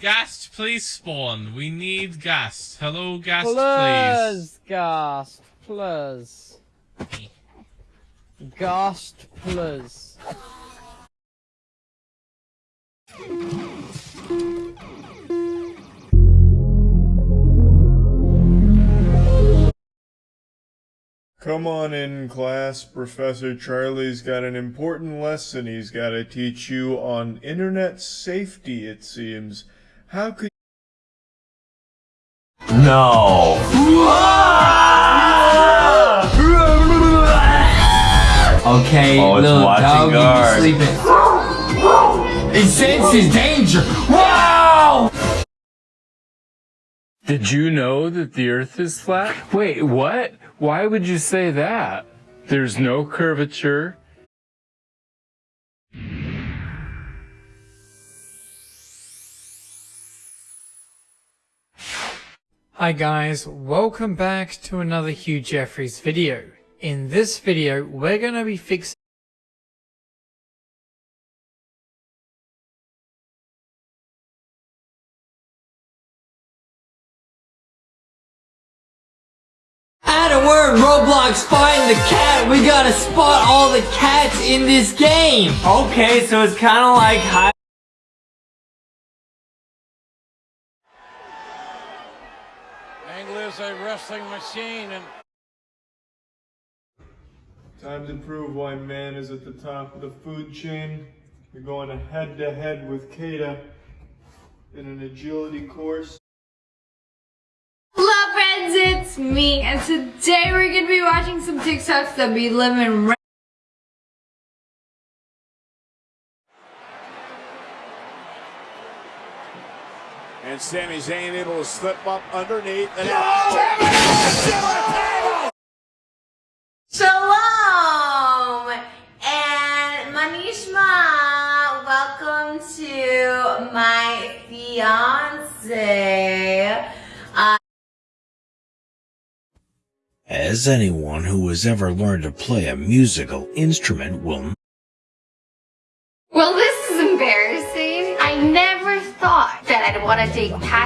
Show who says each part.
Speaker 1: Ghast, please spawn. We need Ghast. Hello, Ghast,
Speaker 2: Plus, Ghast, plus.
Speaker 1: please.
Speaker 2: Ghast, plus.
Speaker 3: Come on in, class. Professor Charlie's got an important lesson he's got to teach you on internet safety, it seems. How could
Speaker 4: No. Okay,
Speaker 5: Oh, it's
Speaker 4: little
Speaker 5: watching
Speaker 4: dog,
Speaker 5: guard.
Speaker 4: you sleeping. It senses danger. Wow!
Speaker 6: Did you know that the earth is flat? Wait, what? Why would you say that? There's no curvature.
Speaker 7: Hi guys, welcome back to another Hugh Jeffreys video. In this video, we're going to be fixing
Speaker 4: Adam, we're in Roblox find the cat. We gotta spot all the cats in this game. Okay, so it's kind of like hide.
Speaker 8: Angle is a wrestling machine and
Speaker 3: Time to prove why man is at the top of the food chain. You're going head to head with Kata in an agility course.
Speaker 9: Hello friends, it's me, and today we're gonna be watching some TikToks that be living right
Speaker 8: and Sami Zayn able to slip up underneath and
Speaker 9: Shalom! And Manishma, welcome to my fiance. Uh,
Speaker 10: As anyone who has ever learned to play a musical instrument will
Speaker 9: want to take Patrick.